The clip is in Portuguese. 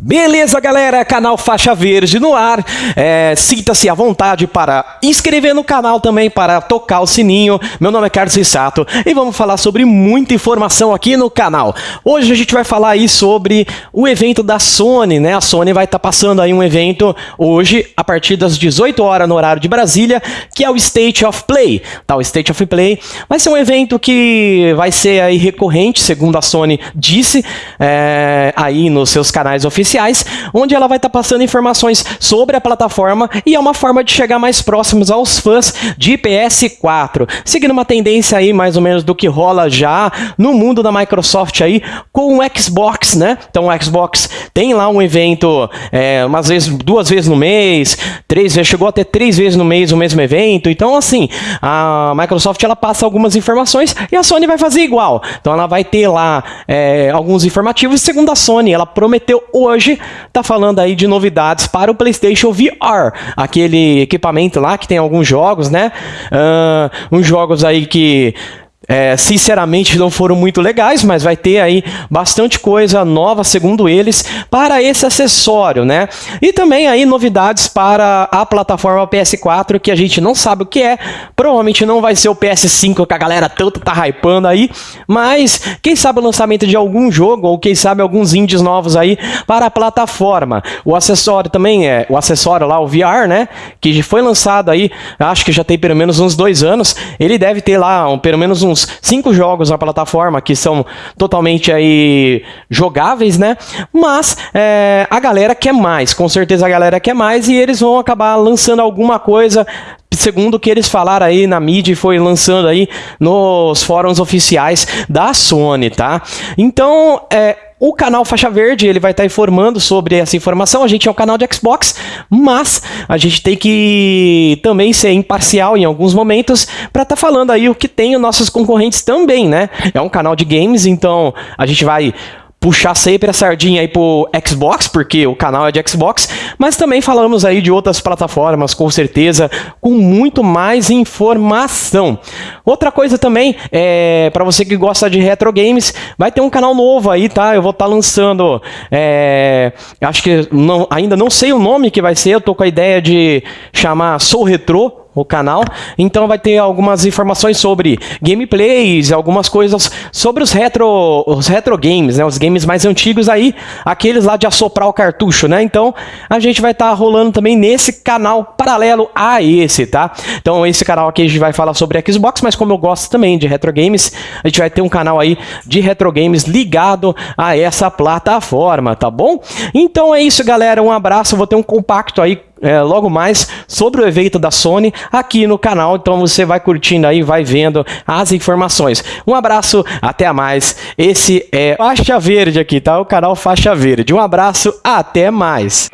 Beleza, galera? Canal Faixa Verde no ar. É, Sinta-se à vontade para inscrever no canal também, para tocar o sininho. Meu nome é Carlos Rissato e vamos falar sobre muita informação aqui no canal. Hoje a gente vai falar aí sobre o evento da Sony, né? A Sony vai estar tá passando aí um evento hoje, a partir das 18 horas no horário de Brasília, que é o State of Play. Tá, o State of Play vai ser um evento que vai ser aí recorrente, segundo a Sony disse, é, aí nos seus canais oficiais oficiais, onde ela vai estar tá passando informações sobre a plataforma e é uma forma de chegar mais próximos aos fãs de PS4, seguindo uma tendência aí mais ou menos do que rola já no mundo da Microsoft aí com o Xbox, né? Então o Xbox tem lá um evento é, umas vezes, duas vezes no mês, três vezes, chegou até três vezes no mês o mesmo evento. Então assim, a Microsoft ela passa algumas informações e a Sony vai fazer igual. Então ela vai ter lá é, alguns informativos. Segundo a Sony, ela prometeu hoje hoje está falando aí de novidades para o PlayStation VR, aquele equipamento lá que tem alguns jogos, né? Uh, uns jogos aí que é, sinceramente não foram muito legais, mas vai ter aí bastante coisa nova, segundo eles, para esse acessório, né? E também aí novidades para a plataforma PS4, que a gente não sabe o que é, provavelmente não vai ser o PS5 que a galera tanto tá hypando aí, mas quem sabe o lançamento de algum jogo, ou quem sabe alguns indies novos aí para a plataforma. O acessório também é, o acessório lá, o VR, né? Que foi lançado aí, acho que já tem pelo menos uns dois anos, ele deve ter lá um, pelo menos uns uns cinco jogos na plataforma que são totalmente aí jogáveis, né? Mas é, a galera quer mais, com certeza a galera quer mais e eles vão acabar lançando alguma coisa segundo o que eles falaram aí na mídia e foi lançando aí nos fóruns oficiais da Sony, tá? Então, é, o canal Faixa Verde ele vai estar tá informando sobre essa informação. A gente é um canal de Xbox, mas a gente tem que também ser imparcial em alguns momentos para estar tá falando aí o que tem os nossos concorrentes também, né? É um canal de games, então a gente vai puxar sempre a sardinha aí pro Xbox, porque o canal é de Xbox, mas também falamos aí de outras plataformas, com certeza, com muito mais informação. Outra coisa também, é, para você que gosta de retro games, vai ter um canal novo aí, tá? Eu vou estar tá lançando, é, acho que não, ainda não sei o nome que vai ser, eu tô com a ideia de chamar Sou Retro, o canal. Então vai ter algumas informações sobre gameplays, algumas coisas sobre os retro, os retro games, né? Os games mais antigos aí, aqueles lá de assoprar o cartucho, né? Então a gente vai estar tá rolando também nesse canal paralelo a esse, tá? Então esse canal aqui a gente vai falar sobre Xbox, mas como eu gosto também de retro games, a gente vai ter um canal aí de retro games ligado a essa plataforma, tá bom? Então é isso, galera. Um abraço. Vou ter um compacto aí é, logo mais sobre o evento da Sony aqui no canal. Então você vai curtindo aí, vai vendo as informações. Um abraço, até mais. Esse é Faixa Verde aqui, tá? O canal Faixa Verde. Um abraço, até mais.